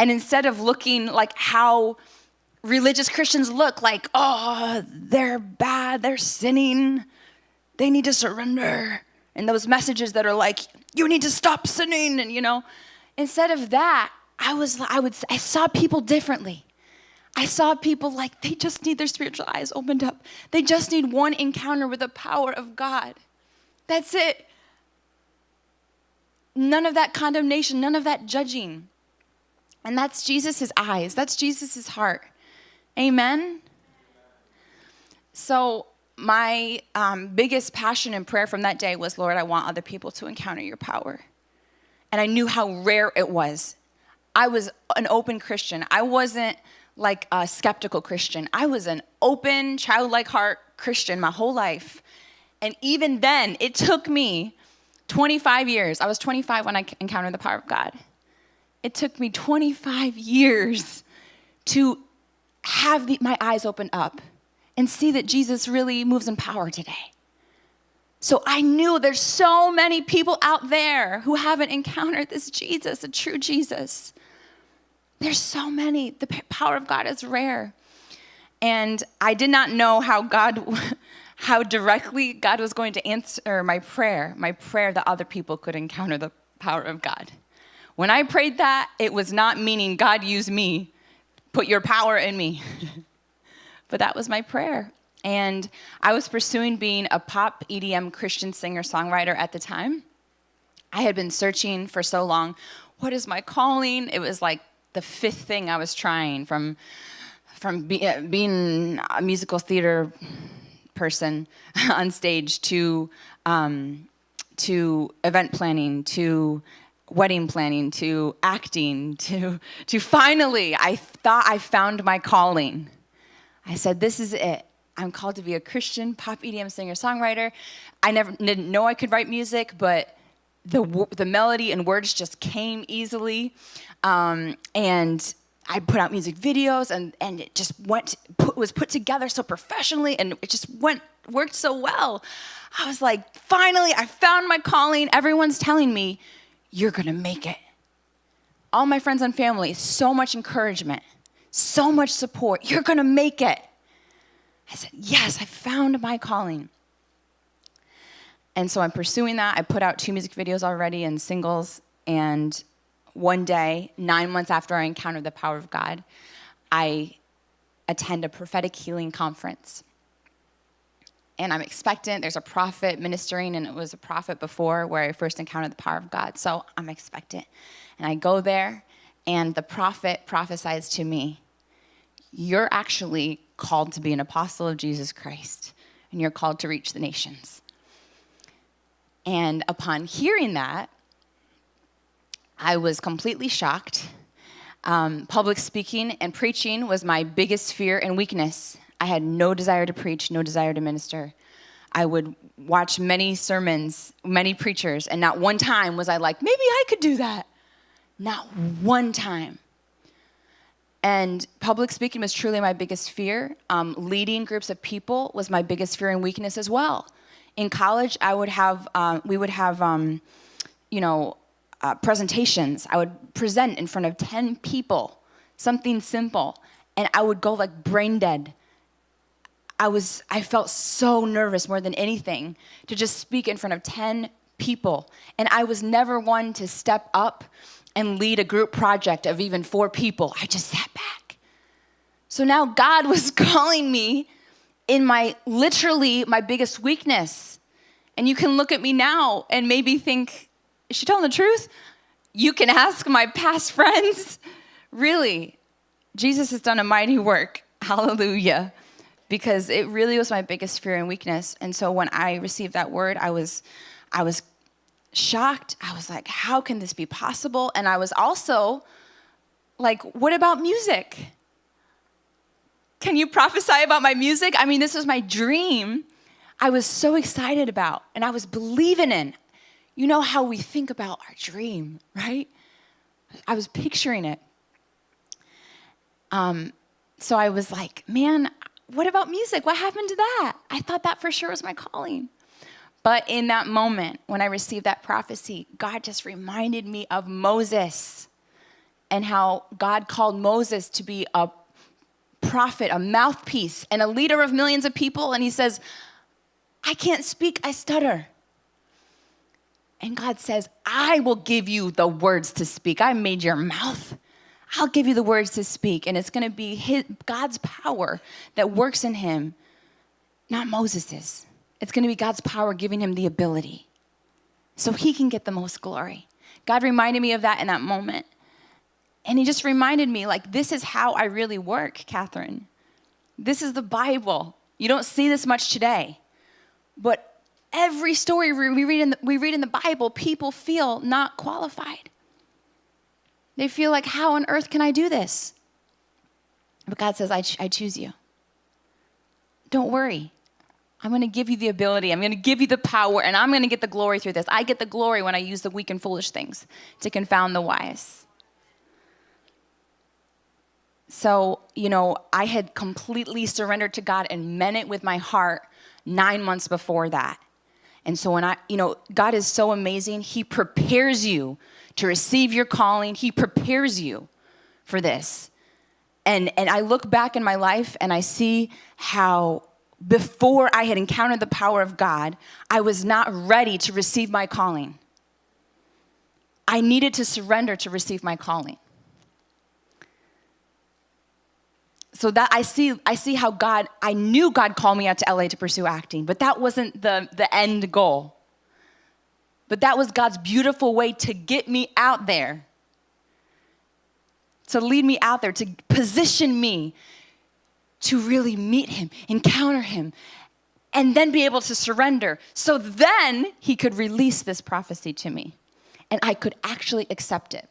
And instead of looking like how religious Christians look, like, oh, they're bad, they're sinning, they need to surrender. And those messages that are like, you need to stop sinning, and you know, instead of that, I was, I would, I saw people differently. I saw people like they just need their spiritual eyes opened up. They just need one encounter with the power of God. That's it. None of that condemnation, none of that judging. And that's Jesus' eyes, that's Jesus' heart. Amen? So, my um, biggest passion and prayer from that day was Lord, I want other people to encounter your power. And I knew how rare it was. I was an open Christian. I wasn't like a skeptical Christian. I was an open, childlike heart Christian my whole life. And even then, it took me 25 years. I was 25 when I encountered the power of God. It took me 25 years to have the, my eyes open up and see that Jesus really moves in power today. So I knew there's so many people out there who haven't encountered this Jesus, a true Jesus. There's so many. The power of God is rare. And I did not know how God, how directly God was going to answer my prayer, my prayer that other people could encounter the power of God. When I prayed that, it was not meaning God use me, put your power in me. but that was my prayer. And I was pursuing being a pop EDM Christian singer songwriter at the time. I had been searching for so long. What is my calling? It was like the fifth thing I was trying from from be, uh, being a musical theater person on stage to um, to event planning to wedding planning to acting to to finally I thought I found my calling. I said this is it. I'm called to be a Christian pop EDM singer songwriter. I never didn't know I could write music, but the the melody and words just came easily. Um, and I put out music videos and, and it just went, put, was put together so professionally and it just went, worked so well. I was like, finally, I found my calling. Everyone's telling me, you're gonna make it. All my friends and family, so much encouragement, so much support. You're gonna make it. I said, yes, I found my calling. And so I'm pursuing that. I put out two music videos already and singles, and one day, nine months after I encountered the power of God, I attend a prophetic healing conference. And I'm expectant. There's a prophet ministering, and it was a prophet before where I first encountered the power of God. So I'm expectant. And I go there, and the prophet prophesies to me You're actually called to be an apostle of Jesus Christ, and you're called to reach the nations. And upon hearing that, I was completely shocked. Um, public speaking and preaching was my biggest fear and weakness. I had no desire to preach, no desire to minister. I would watch many sermons, many preachers, and not one time was I like, maybe I could do that. Not one time. And public speaking was truly my biggest fear. Um, leading groups of people was my biggest fear and weakness as well. In college, I would have, um, we would have, um, you know, uh, presentations. I would present in front of 10 people, something simple, and I would go like brain dead. I was, I felt so nervous more than anything to just speak in front of 10 people. And I was never one to step up and lead a group project of even four people. I just sat back. So now God was calling me in my literally my biggest weakness. And you can look at me now and maybe think, is she telling the truth? You can ask my past friends. Really, Jesus has done a mighty work. Hallelujah. Because it really was my biggest fear and weakness. And so when I received that word, I was, I was shocked. I was like, how can this be possible? And I was also like, what about music? Can you prophesy about my music? I mean, this was my dream. I was so excited about and I was believing in. You know how we think about our dream, right? I was picturing it. Um, so I was like, man, what about music? What happened to that? I thought that for sure was my calling. But in that moment, when I received that prophecy, God just reminded me of Moses. and how God called Moses to be a prophet, a mouthpiece, and a leader of millions of people. And he says, I can't speak, I stutter. And God says, I will give you the words to speak. I made your mouth. I'll give you the words to speak. And it's going to be his, God's power that works in him, not Moses's. It's going to be God's power giving him the ability so he can get the most glory. God reminded me of that in that moment. And he just reminded me, like, this is how I really work, Catherine. This is the Bible. You don't see this much today. But every story we read in the, we read in the Bible, people feel not qualified. They feel like, how on earth can I do this? But God says, I, ch- I choose you. Don't worry. I'm going to give you the ability. I'm going to give you the power, and I'm going to get the glory through this. I get the glory when I use the weak and foolish things to confound the wise. So, you know, I had completely surrendered to God and meant it with my heart nine months before that. And so, when I, you know, God is so amazing. He prepares you to receive your calling, He prepares you for this. And, and I look back in my life and I see how before I had encountered the power of God, I was not ready to receive my calling. I needed to surrender to receive my calling. So that I see, I see how God, I knew God called me out to LA to pursue acting, but that wasn't the, the end goal. But that was God's beautiful way to get me out there, to lead me out there, to position me to really meet him, encounter him, and then be able to surrender. So then he could release this prophecy to me, and I could actually accept it.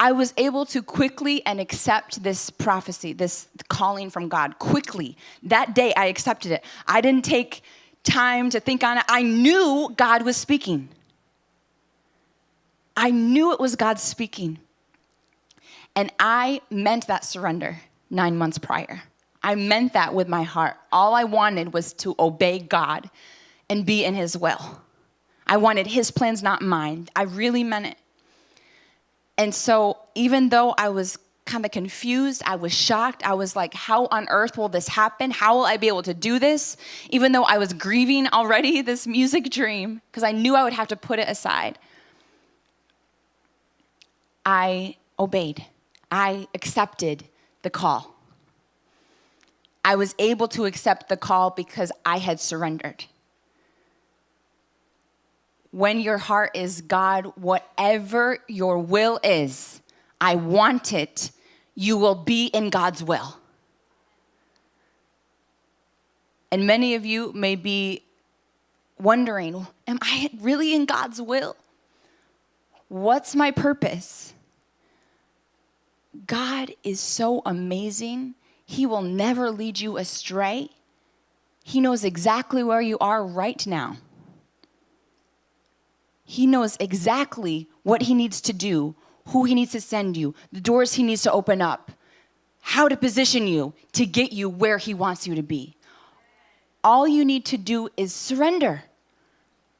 I was able to quickly and accept this prophecy, this calling from God, quickly. That day I accepted it. I didn't take time to think on it. I knew God was speaking. I knew it was God speaking. And I meant that surrender nine months prior. I meant that with my heart. All I wanted was to obey God and be in His will. I wanted His plans, not mine. I really meant it. And so, even though I was kind of confused, I was shocked. I was like, how on earth will this happen? How will I be able to do this? Even though I was grieving already this music dream, because I knew I would have to put it aside. I obeyed. I accepted the call. I was able to accept the call because I had surrendered. When your heart is God, whatever your will is, I want it, you will be in God's will. And many of you may be wondering, am I really in God's will? What's my purpose? God is so amazing he will never lead you astray. He knows exactly where you are right now. He knows exactly what he needs to do, who he needs to send you, the doors he needs to open up, how to position you to get you where he wants you to be. All you need to do is surrender.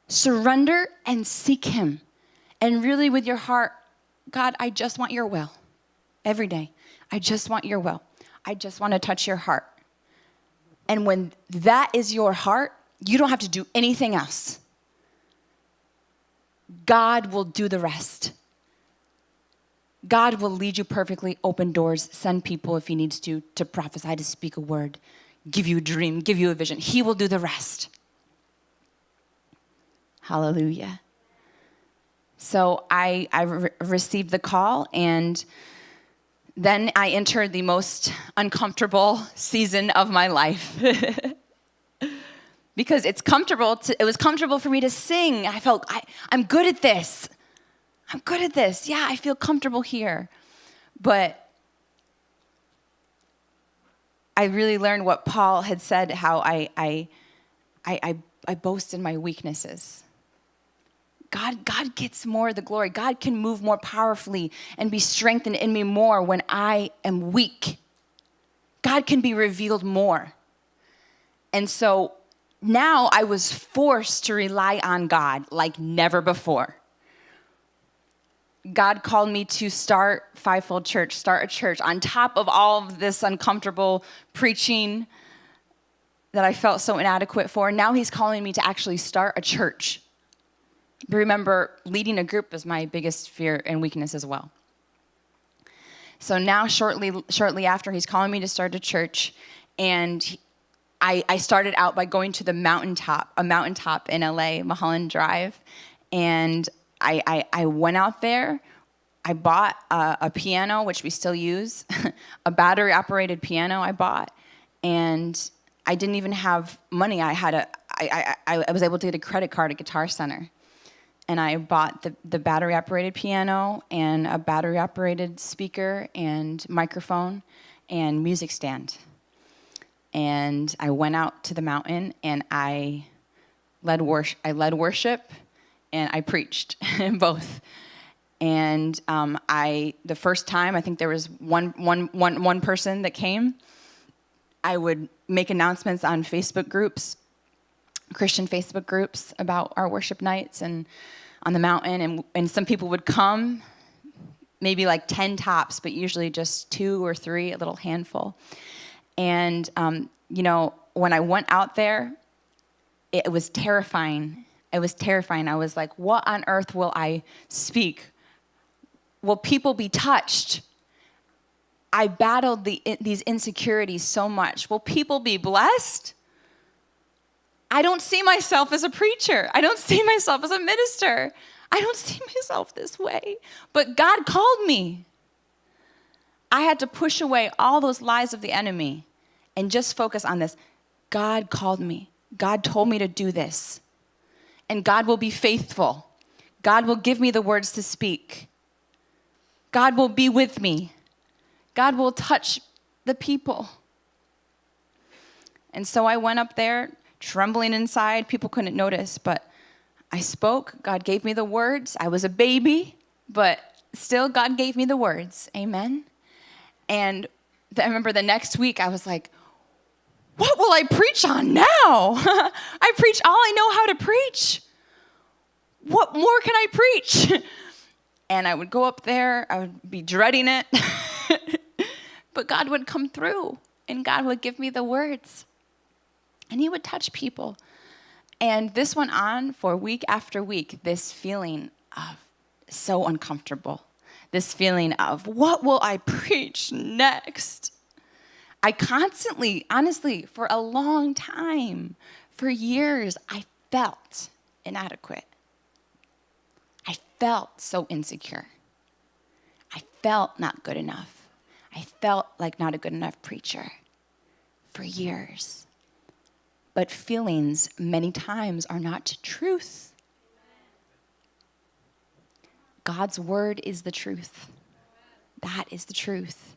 Surrender and seek him. And really, with your heart, God, I just want your will every day. I just want your will. I just want to touch your heart. And when that is your heart, you don't have to do anything else. God will do the rest. God will lead you perfectly, open doors, send people if He needs to, to prophesy, to speak a word, give you a dream, give you a vision. He will do the rest. Hallelujah. So I, I re- received the call and then I entered the most uncomfortable season of my life. because it's comfortable to, it was comfortable for me to sing. I felt I, I'm good at this. I'm good at this. Yeah, I feel comfortable here. But I really learned what Paul had said, how I, I, I, I, I boast in my weaknesses. God, God gets more of the glory. God can move more powerfully and be strengthened in me more when I am weak. God can be revealed more. And so now I was forced to rely on God like never before. God called me to start Fivefold Church, start a church on top of all of this uncomfortable preaching that I felt so inadequate for. Now He's calling me to actually start a church. Remember, leading a group is my biggest fear and weakness as well. So now, shortly, shortly after, He's calling me to start a church, and I, I started out by going to the mountaintop, a mountaintop in LA, Mulholland Drive, and I, I, I went out there. I bought a, a piano, which we still use, a battery operated piano I bought, and I didn't even have money. I had a, I, I, I was able to get a credit card at Guitar Center. And I bought the, the battery operated piano and a battery operated speaker and microphone and music stand. And I went out to the mountain and I led worship, I led worship and I preached both. And um, I, the first time, I think there was one, one, one, one person that came. I would make announcements on Facebook groups, Christian Facebook groups about our worship nights and on the mountain. And, and some people would come, maybe like 10 tops, but usually just two or three, a little handful. And, um, you know, when I went out there, it was terrifying it was terrifying. I was like, what on earth will I speak? Will people be touched? I battled the, these insecurities so much. Will people be blessed? I don't see myself as a preacher. I don't see myself as a minister. I don't see myself this way. But God called me. I had to push away all those lies of the enemy and just focus on this. God called me. God told me to do this and God will be faithful. God will give me the words to speak. God will be with me. God will touch the people. And so I went up there, trembling inside. People couldn't notice, but I spoke. God gave me the words. I was a baby, but still, God gave me the words. Amen. And I remember the next week, I was like, what will I preach on now? I preach all I know how to preach. What more can I preach? and I would go up there, I would be dreading it. but God would come through and God would give me the words. And He would touch people. And this went on for week after week this feeling of so uncomfortable, this feeling of what will I preach next? I constantly, honestly, for a long time, for years, I felt inadequate. I felt so insecure. I felt not good enough. I felt like not a good enough preacher for years. But feelings, many times, are not truth. God's word is the truth. That is the truth.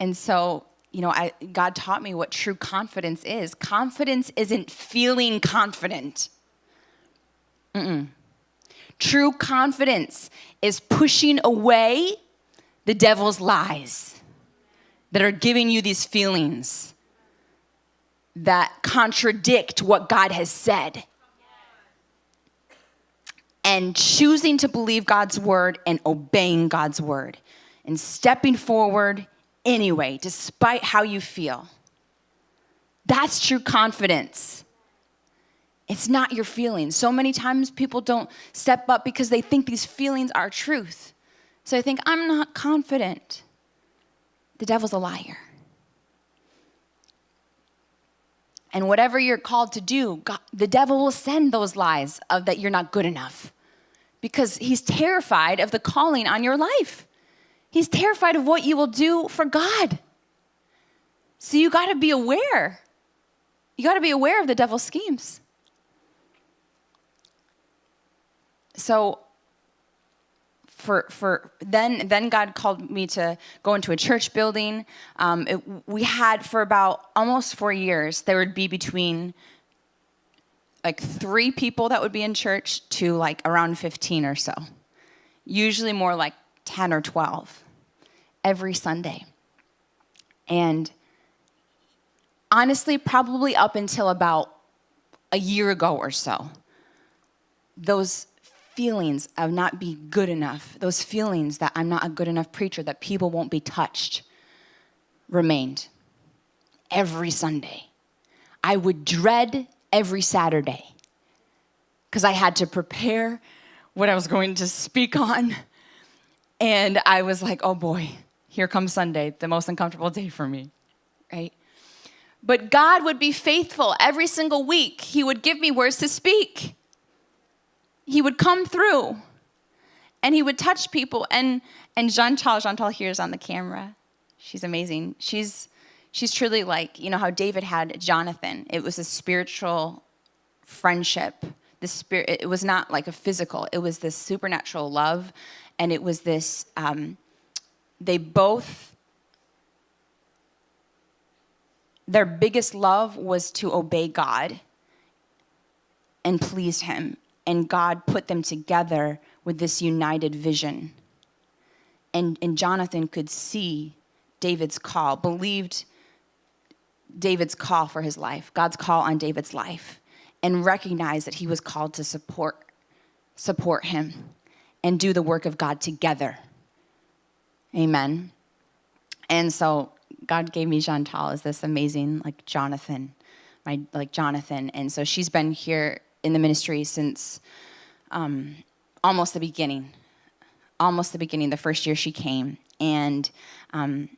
And so you know, I, God taught me what true confidence is. Confidence isn't feeling confident. Mm-mm. True confidence is pushing away the devil's lies that are giving you these feelings that contradict what God has said. And choosing to believe God's word and obeying God's word and stepping forward anyway, despite how you feel. That's true confidence. It's not your feelings. So many times people don't step up because they think these feelings are truth. So they think, I'm not confident. The devil's a liar. And whatever you're called to do, God, the devil will send those lies of that you're not good enough because he's terrified of the calling on your life. He's terrified of what you will do for God. So you got to be aware. You got to be aware of the devil's schemes. So for for then then God called me to go into a church building. Um, it, we had for about almost four years. There would be between like three people that would be in church to like around fifteen or so. Usually more like 10 or 12 every Sunday. And honestly, probably up until about a year ago or so, those feelings of not being good enough, those feelings that I'm not a good enough preacher, that people won't be touched, remained every Sunday. I would dread every Saturday because I had to prepare what I was going to speak on. And I was like, oh boy, here comes Sunday, the most uncomfortable day for me, right? But God would be faithful every single week. He would give me words to speak. He would come through and he would touch people. And, and Chantal here is on the camera. She's amazing. She's, she's truly like, you know, how David had Jonathan. It was a spiritual friendship. The spirit, it was not like a physical, it was this supernatural love. And it was this, um, they both their biggest love was to obey God and please Him. And God put them together with this united vision. And, and Jonathan could see David's call, believed David's call for his life, God's call on David's life, and recognized that he was called to support, support him and do the work of God together. Amen. And so God gave me Chantal as this amazing, like Jonathan, my like Jonathan, and so she's been here in the ministry since um, almost the beginning, almost the beginning, the first year she came, and um,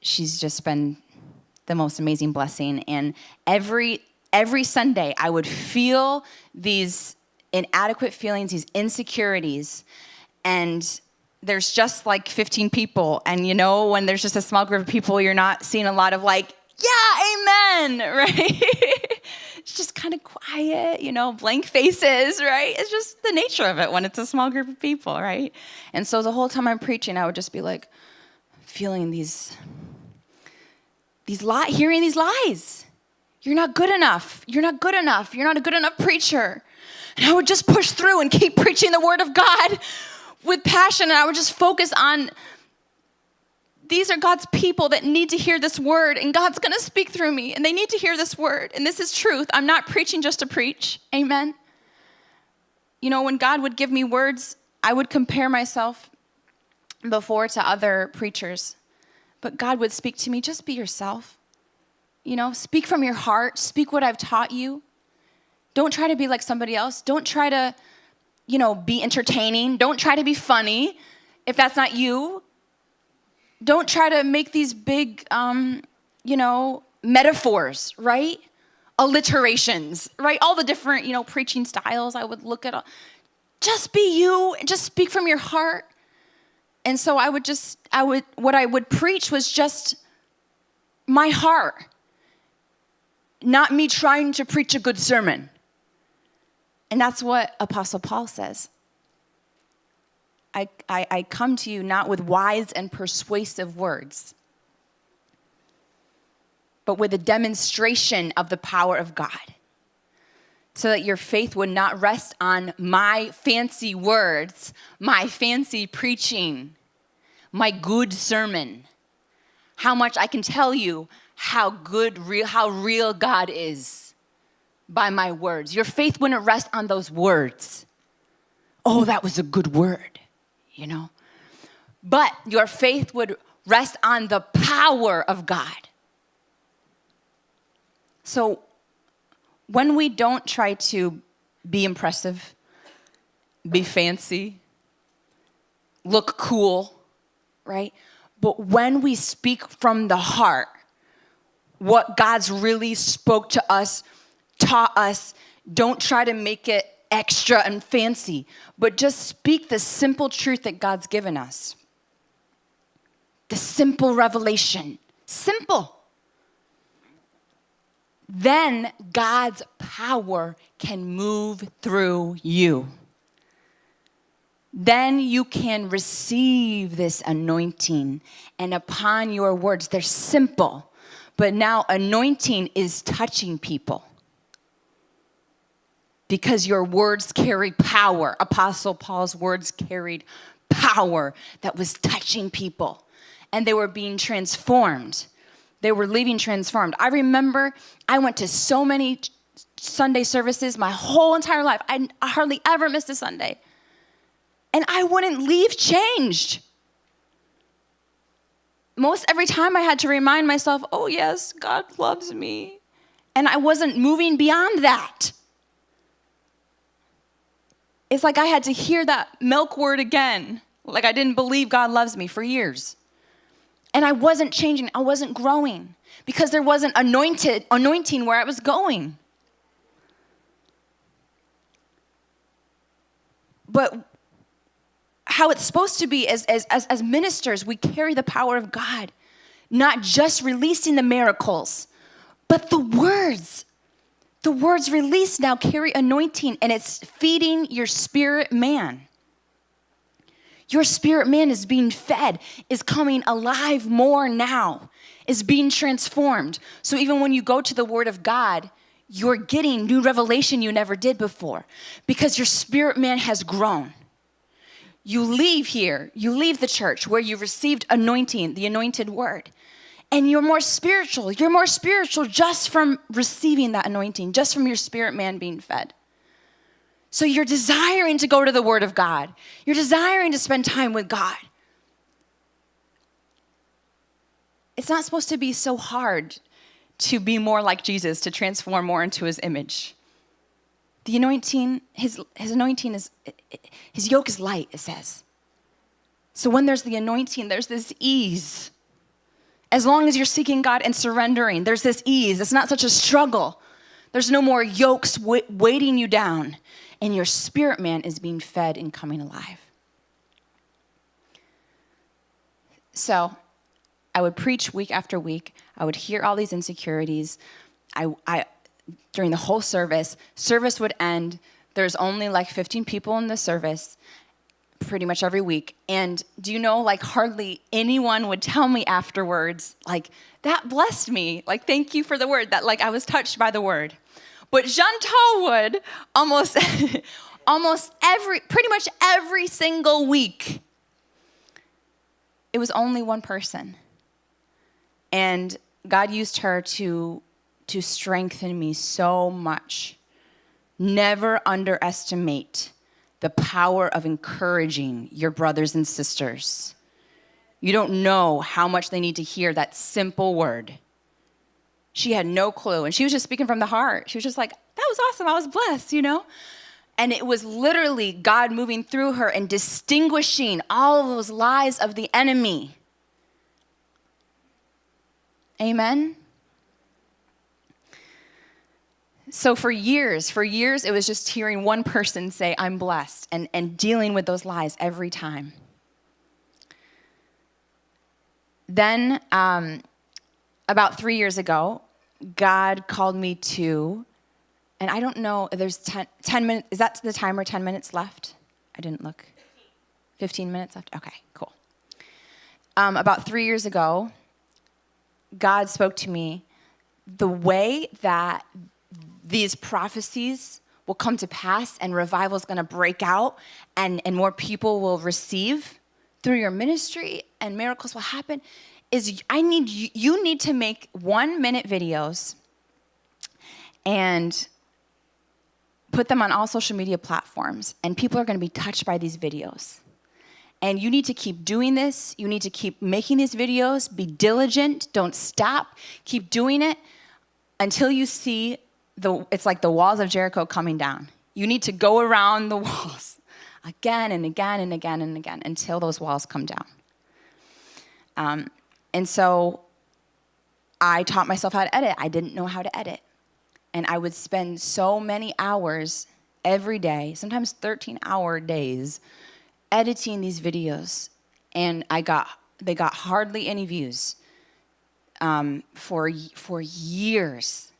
she's just been the most amazing blessing. And every every Sunday, I would feel these inadequate feelings, these insecurities, and there's just like 15 people. And you know, when there's just a small group of people, you're not seeing a lot of like, yeah, amen, right? It's just kind of quiet, you know, blank faces, right? It's just the nature of it when it's a small group of people, right? And so the whole time I'm preaching, I would just be like feeling these, these li- hearing these lies. You're not good enough. You're not good enough. You're not a good enough preacher. And I would just push through and keep preaching the word of God with passion and I would just focus on these are God's people that need to hear this word, and God's gonna speak through me, and they need to hear this word. And this is truth. I'm not preaching just to preach. Amen. You know, when God would give me words, I would compare myself before to other preachers. But God would speak to me, just be yourself. You know, speak from your heart, speak what I've taught you. Don't try to be like somebody else. Don't try to you know, be entertaining. Don't try to be funny if that's not you. Don't try to make these big, um, you know, metaphors, right? Alliterations, right? All the different, you know, preaching styles I would look at. Just be you just speak from your heart. And so I would just, I would, what I would preach was just my heart, not me trying to preach a good sermon. And that's what Apostle Paul says. I, I, I, come to you not with wise and persuasive words, but with a demonstration of the power of God, so that your faith would not rest on my fancy words, my fancy preaching, my good sermon, how much I can tell you how good, real, how real God is by my words. Your faith wouldn't rest on those words. Oh, that was a good word, you know? But your faith would rest on the power of God. So when we don't try to be impressive, be fancy, look cool, right? But when we speak from the heart, what God's really spoke to us taught us don't try to make it extra and fancy, but just speak the simple truth that God's given us. The simple revelation. Simple. Then God's power can move through you. Then you can receive this anointing, and upon your words, they're simple, but now anointing is touching people because your words carry power. Apostle Paul's words carried power that was touching people, and they were being transformed. They were leaving transformed. I remember I went to so many Sunday services my whole entire life. I hardly ever missed a Sunday. And I wouldn't leave changed. Most every time I had to remind myself, oh, yes, God loves me. And I wasn't moving beyond that. It's like I had to hear that milk word again. Like I didn't believe God loves me for years. And I wasn't changing, I wasn't growing because there wasn't anointed anointing where I was going. But how it's supposed to be as, as, as, as ministers, we carry the power of God, not just releasing the miracles, but the words. The words released now carry anointing and it's feeding your spirit man. Your spirit man is being fed, is coming alive more now, is being transformed. So even when you go to the Word of God, you're getting new revelation you never did before because your spirit man has grown. You leave here, you leave the church where you received anointing, the anointed word, and you're more spiritual. You're more spiritual just from receiving that anointing, just from your spirit man being fed. So you're desiring to go to the Word of God. You're desiring to spend time with God. It's not supposed to be so hard to be more like Jesus, to transform more into his image. The anointing, his, his anointing is, his yoke is light, it says. So when there's the anointing, there's this ease. As long as you're seeking God and surrendering, there's this ease. It's not such a struggle. There's no more yokes weighting you down and your spirit man is being fed and coming alive. So I would preach week after week. I would hear all these insecurities. I, I, during the whole service, service would end. There's only like 15 people in the service pretty much every week. And do you know, like, hardly anyone would tell me afterwards, like, that blessed me. Like, thank you for the word. That, like, I was touched by the word. But Chantal would almost, almost every, pretty much every single week, it was only one person. And God used her to, to strengthen me so much. Never underestimate the power of encouraging your brothers and sisters. You don't know how much they need to hear that simple word. She had no clue. And she was just speaking from the heart. She was just like, that was awesome. I was blessed, you know? And it was literally God moving through her and distinguishing all those lies of the enemy. Amen? So for years, for years, it was just hearing one person say, I'm blessed, and, and dealing with those lies every time. Then um, about three years ago, God called me to, and I don't know, there's 10, 10 minutes, is that the timer, 10 minutes left? I didn't look. 15 minutes left? Okay, cool. Um, about three years ago, God spoke to me the way that these prophecies will come to pass and revival is going to break out and, and more people will receive through your ministry and miracles will happen is I need you, you need to make one minute videos and put them on all social media platforms and people are going to be touched by these videos. And you need to keep doing this. You need to keep making these videos. Be diligent. Don't stop. Keep doing it until you see the, it's like the walls of Jericho coming down. You need to go around the walls again and again and again and again until those walls come down. Um, and so I taught myself how to edit. I didn't know how to edit. And I would spend so many hours every day, sometimes 13 hour days, editing these videos. And I got, they got hardly any views um, for, for years.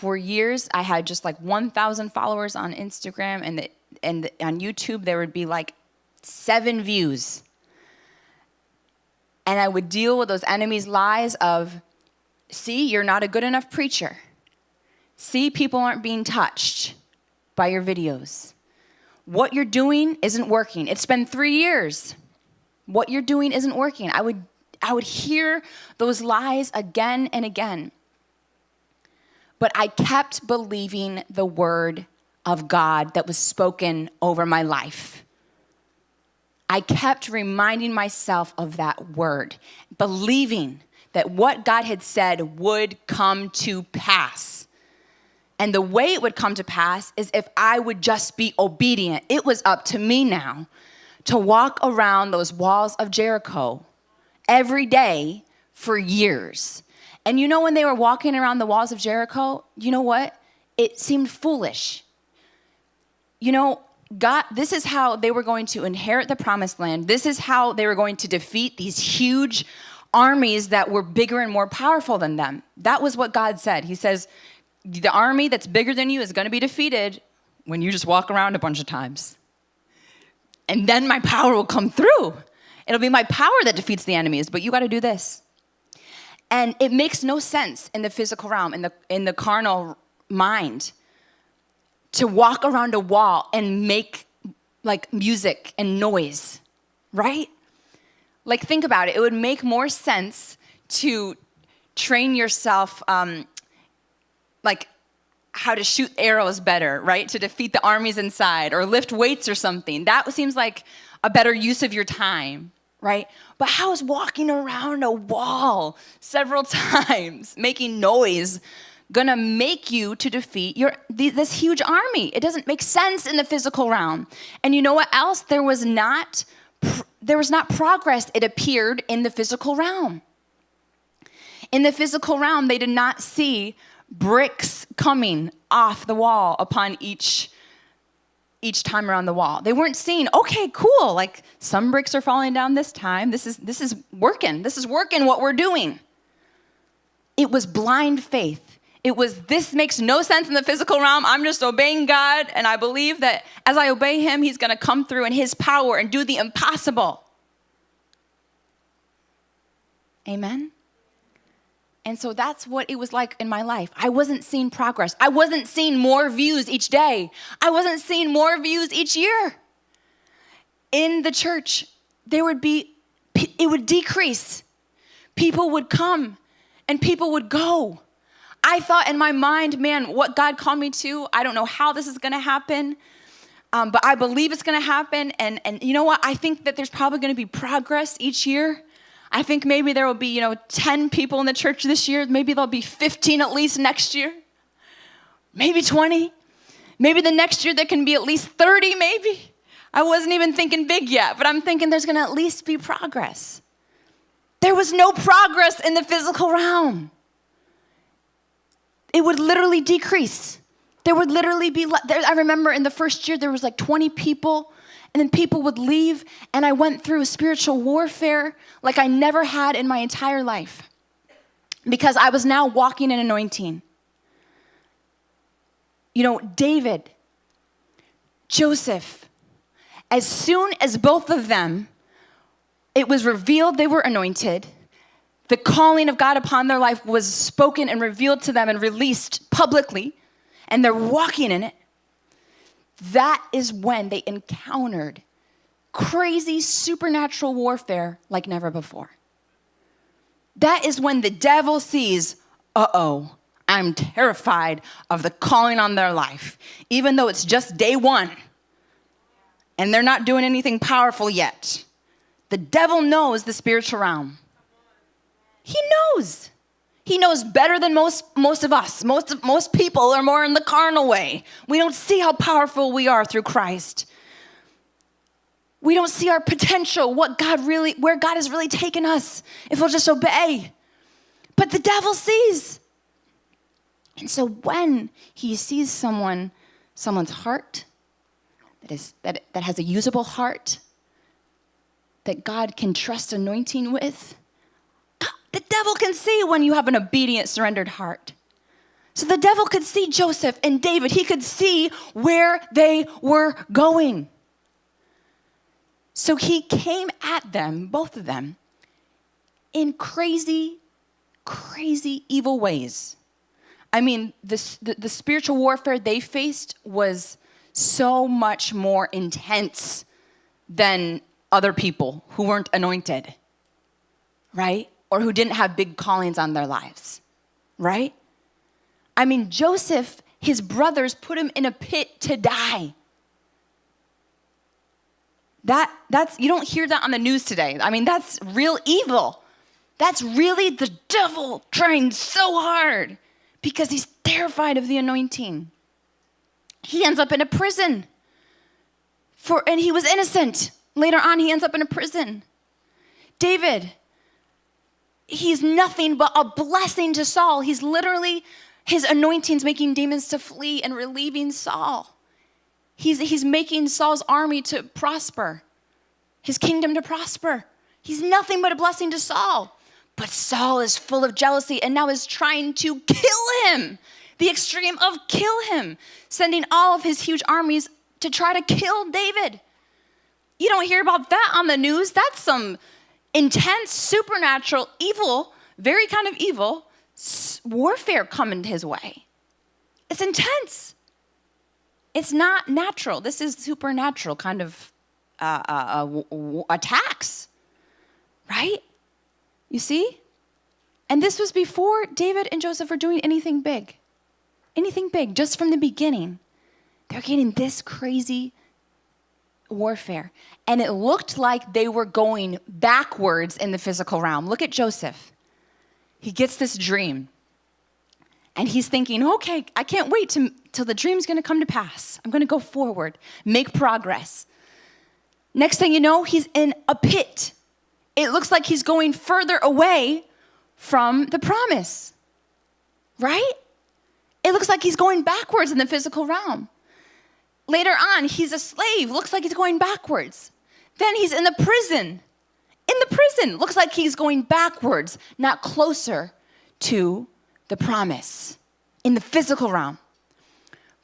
For years, I had just like 1,000 followers on Instagram, and, the, and the, on YouTube, there would be like seven views and I would deal with those enemies' lies of, see, you're not a good enough preacher. See, people aren't being touched by your videos. What you're doing isn't working. It's been three years. What you're doing isn't working. I would, I would hear those lies again and again. But I kept believing the word of God that was spoken over my life. I kept reminding myself of that word, believing that what God had said would come to pass. And the way it would come to pass is if I would just be obedient. It was up to me now to walk around those walls of Jericho every day for years. And you know, when they were walking around the walls of Jericho, you know what? It seemed foolish. You know, God, this is how they were going to inherit the promised land. This is how they were going to defeat these huge armies that were bigger and more powerful than them. That was what God said. He says, the army that's bigger than you is going to be defeated when you just walk around a bunch of times. And then my power will come through. It'll be my power that defeats the enemies, but you got to do this. And it makes no sense in the physical realm, in the, in the carnal mind, to walk around a wall and make like music and noise, right? Like, think about it. It would make more sense to train yourself, um, like, how to shoot arrows better, right? To defeat the armies inside or lift weights or something. That seems like a better use of your time, right? But how is walking around a wall several times, making noise, gonna make you to defeat your this huge army? It doesn't make sense in the physical realm. And you know what else? There was not there was not progress, it appeared in the physical realm. In the physical realm, they did not see bricks coming off the wall upon each each time around the wall. They weren't seeing, okay, cool, like some bricks are falling down this time. This is this is working. This is working what we're doing. It was blind faith. It was, this makes no sense in the physical realm. I'm just obeying God, and I believe that as I obey Him, He's gonna come through in His power and do the impossible. Amen? And so that's what it was like in my life. I wasn't seeing progress. I wasn't seeing more views each day. I wasn't seeing more views each year. In the church, there would be, it would decrease. People would come and people would go. I thought in my mind, man, what God called me to, I don't know how this is going to happen, um, but I believe it's going to happen. And, and you know what? I think that there's probably going to be progress each year. I think maybe there will be, you know, 10 people in the church this year. Maybe there'll be 15 at least next year. Maybe 20. Maybe the next year there can be at least 30, maybe. I wasn't even thinking big yet, but I'm thinking there's going to at least be progress. There was no progress in the physical realm it would literally decrease. There would literally be, I remember in the first year there was like 20 people, and then people would leave, and I went through a spiritual warfare like I never had in my entire life because I was now walking in anointing. You know, David, Joseph, as soon as both of them, it was revealed they were anointed the calling of God upon their life was spoken and revealed to them and released publicly, and they're walking in it, that is when they encountered crazy supernatural warfare like never before. That is when the devil sees, uh oh, I'm terrified of the calling on their life, even though it's just day one and they're not doing anything powerful yet. The devil knows the spiritual realm. He knows. He knows better than most, most of us. Most, most people are more in the carnal way. We don't see how powerful we are through Christ. We don't see our potential, what God really, where God has really taken us if we'll just obey. But the devil sees. And so when he sees someone, someone's heart that is that, that has a usable heart, that God can trust anointing with, the devil can see when you have an obedient, surrendered heart. So the devil could see Joseph and David. He could see where they were going. So he came at them, both of them, in crazy, crazy evil ways. I mean, the, the, the spiritual warfare they faced was so much more intense than other people who weren't anointed, right? Or who didn't have big callings on their lives, right? I mean, Joseph, his brothers put him in a pit to die. That, that's, you don't hear that on the news today. I mean, that's real evil. That's really the devil trying so hard because he's terrified of the anointing. He ends up in a prison for, and he was innocent. Later on, he ends up in a prison. David, he's nothing but a blessing to Saul. He's literally, his anointing's making demons to flee and relieving Saul. He's, he's making Saul's army to prosper, his kingdom to prosper. He's nothing but a blessing to Saul. But Saul is full of jealousy and now is trying to kill him, the extreme of kill him, sending all of his huge armies to try to kill David. You don't hear about that on the news. That's some intense, supernatural, evil, very kind of evil warfare coming his way. It's intense. It's not natural. This is supernatural kind of uh, uh, uh, attacks, right? You see? And this was before David and Joseph were doing anything big. Anything big, just from the beginning. They're getting this crazy warfare. And it looked like they were going backwards in the physical realm. Look at Joseph. He gets this dream. And he's thinking, okay, I can't wait to, till the dream's gonna come to pass. I'm gonna go forward, make progress. Next thing you know, he's in a pit. It looks like he's going further away from the promise, right? It looks like he's going backwards in the physical realm. Later on, he's a slave, looks like he's going backwards. Then he's in the prison. In the prison, looks like he's going backwards, not closer to the promise in the physical realm.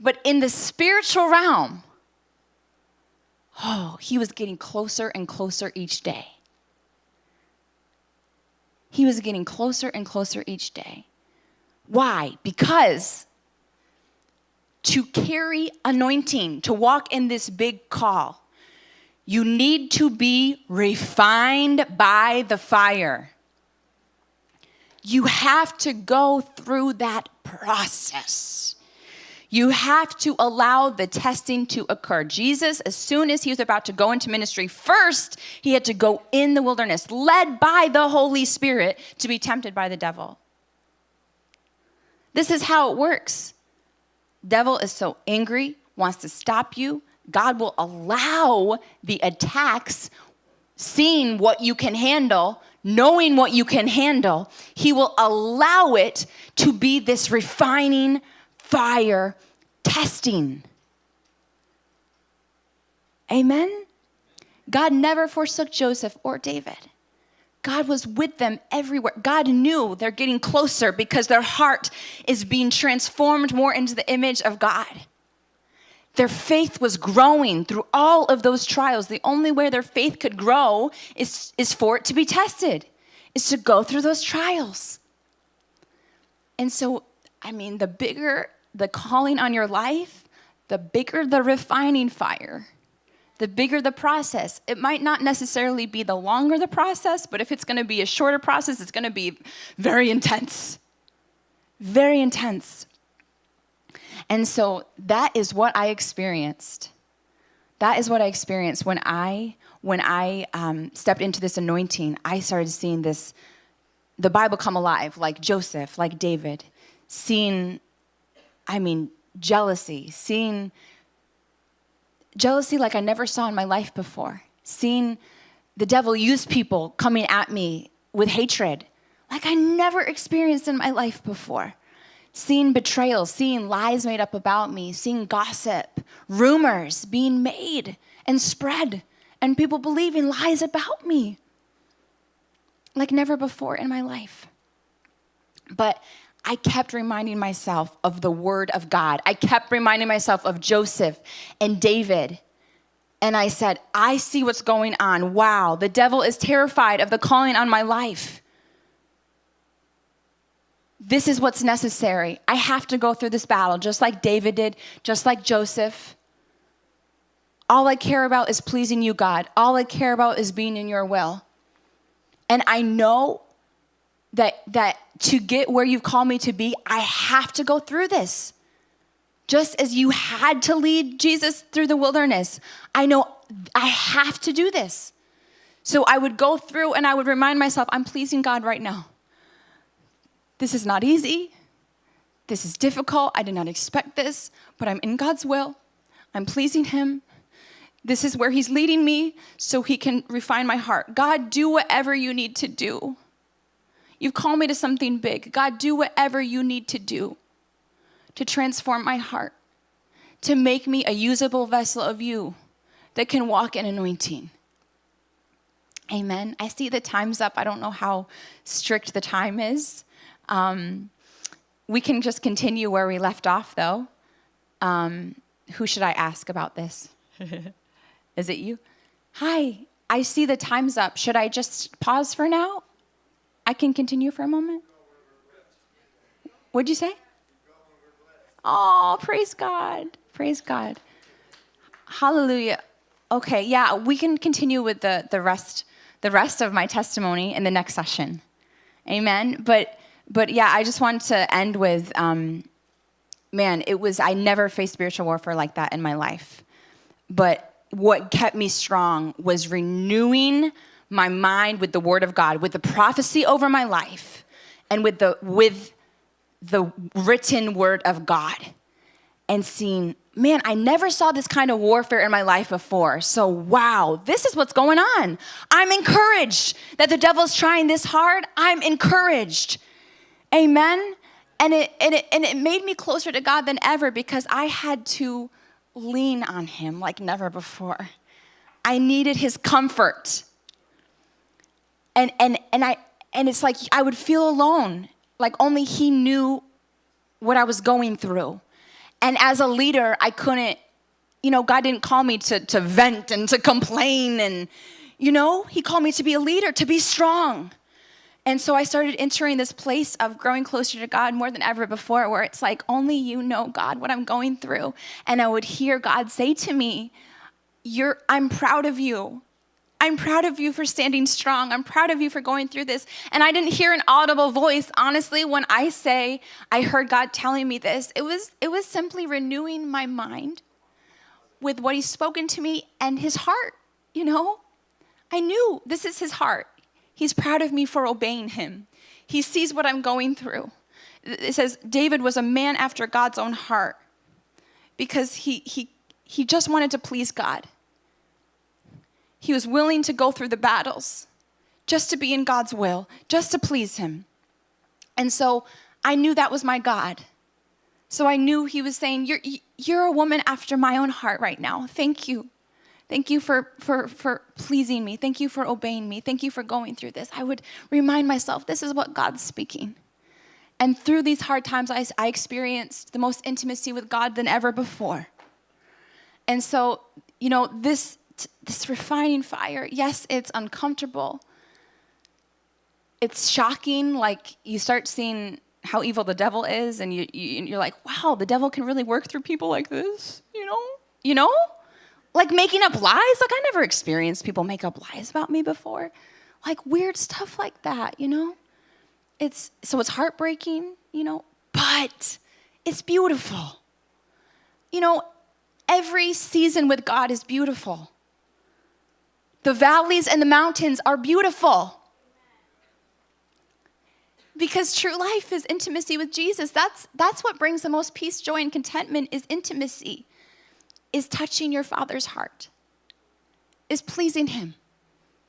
But in the spiritual realm, oh, he was getting closer and closer each day. He was getting closer and closer each day. Why? Because to carry anointing, to walk in this big call, you need to be refined by the fire. You have to go through that process. You have to allow the testing to occur. Jesus, as soon as he was about to go into ministry, first he had to go in the wilderness, led by the Holy Spirit, to be tempted by the devil. This is how it works. Devil is so angry, wants to stop you. God will allow the attacks, seeing what you can handle, knowing what you can handle, He will allow it to be this refining fire testing. Amen? God never forsook Joseph or David. God was with them everywhere. God knew they're getting closer because their heart is being transformed more into the image of God. Their faith was growing through all of those trials. The only way their faith could grow is, is for it to be tested, is to go through those trials. And so, I mean, the bigger the calling on your life, the bigger the refining fire, the bigger the process. It might not necessarily be the longer the process, but if it's gonna be a shorter process, it's gonna be very intense. Very intense. And so that is what I experienced. That is what I experienced when I when I um, stepped into this anointing. I started seeing this, the Bible come alive, like Joseph, like David, seeing, I mean, jealousy, seeing jealousy like I never saw in my life before, seeing the devil use people coming at me with hatred like I never experienced in my life before seeing betrayal, seeing lies made up about me, seeing gossip, rumors being made and spread, and people believing lies about me like never before in my life. But I kept reminding myself of the word of God. I kept reminding myself of Joseph and David. And I said, I see what's going on. Wow, the devil is terrified of the calling on my life this is what's necessary. I have to go through this battle, just like David did, just like Joseph. All I care about is pleasing you, God. All I care about is being in your will. And I know that, that to get where you've called me to be, I have to go through this. Just as you had to lead Jesus through the wilderness, I know I have to do this. So I would go through and I would remind myself, I'm pleasing God right now. This is not easy. This is difficult. I did not expect this, but I'm in God's will. I'm pleasing Him. This is where He's leading me so He can refine my heart. God, do whatever you need to do. You've called me to something big. God, do whatever you need to do to transform my heart, to make me a usable vessel of you that can walk in anointing. Amen. I see the time's up. I don't know how strict the time is. Um, we can just continue where we left off, though. Um, who should I ask about this? is it you? Hi, I see the time's up. Should I just pause for now? I can continue for a moment. What'd you say? Oh, praise God. Praise God. Hallelujah. Okay, yeah, we can continue with the, the rest the rest of my testimony in the next session. Amen. But but yeah, I just want to end with um, man, it was I never faced spiritual warfare like that in my life. But what kept me strong was renewing my mind with the word of God, with the prophecy over my life, and with the with the written word of God and seeing, man, I never saw this kind of warfare in my life before. So, wow, this is what's going on. I'm encouraged that the devil's trying this hard. I'm encouraged. Amen. And it, and it, and it made me closer to God than ever because I had to lean on him like never before. I needed his comfort. And, and, and, I, and it's like I would feel alone like only he knew what I was going through. And as a leader, I couldn't, you know, God didn't call me to, to vent and to complain. And, you know, He called me to be a leader, to be strong. And so I started entering this place of growing closer to God more than ever before, where it's like, only you know, God, what I'm going through. And I would hear God say to me, You're, I'm proud of you. I'm proud of you for standing strong. I'm proud of you for going through this. And I didn't hear an audible voice. Honestly, when I say I heard God telling me this, it was it was simply renewing my mind with what he's spoken to me and his heart, you know? I knew this is his heart. He's proud of me for obeying him. He sees what I'm going through. It says David was a man after God's own heart because he he he just wanted to please God. He was willing to go through the battles just to be in God's will, just to please Him. And so I knew that was my God. So I knew He was saying, You're, you're a woman after my own heart right now. Thank you. Thank you for, for, for pleasing me. Thank you for obeying me. Thank you for going through this. I would remind myself this is what God's speaking. And through these hard times, I, I experienced the most intimacy with God than ever before. And so, you know, this this refining fire. Yes, it's uncomfortable. It's shocking. Like you start seeing how evil the devil is, and you, you, are like, wow, the devil can really work through people like this, you know? You know? Like making up lies. Like I never experienced people make up lies about me before. Like weird stuff like that, you know? It's so it's heartbreaking, you know, but it's beautiful. You know, every season with God is beautiful. The valleys and the mountains are beautiful. Because true life is intimacy with Jesus. That's, that's what brings the most peace, joy, and contentment is intimacy, is touching your Father's heart, is pleasing Him.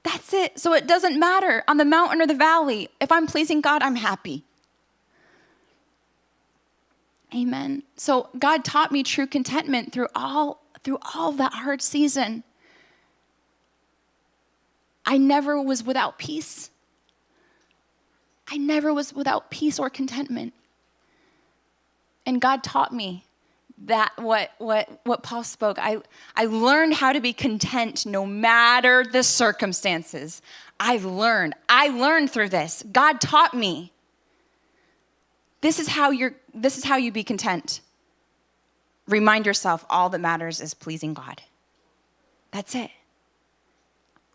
That's it. So it doesn't matter on the mountain or the valley. If I'm pleasing God, I'm happy. Amen. So God taught me true contentment through all through all that hard season. I never was without peace. I never was without peace or contentment. And God taught me that what what what Paul spoke. I I learned how to be content no matter the circumstances. I've learned. I learned through this. God taught me. This is how you're this is how you be content. Remind yourself all that matters is pleasing God. That's it.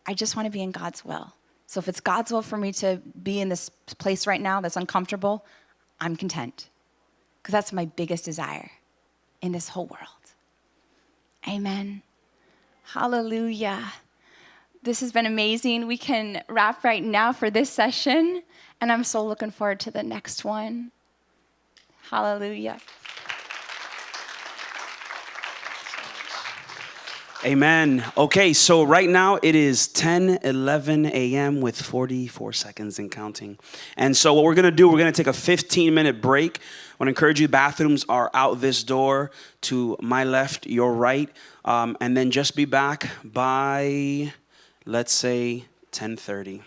I just want to be in God's will. So if it's God's will for me to be in this place right now that's uncomfortable, I'm content. Because that's my biggest desire in this whole world. Amen. Hallelujah. This has been amazing. We can wrap right now for this session, and I'm so looking forward to the next one. Hallelujah. Amen. Okay, so right now it is 10 11 a.m. with 44 seconds and counting. And so, what we're gonna do, we're gonna take a 15 minute break. I wanna encourage you, bathrooms are out this door to my left, your right. Um, and then just be back by, let's say, 10 30.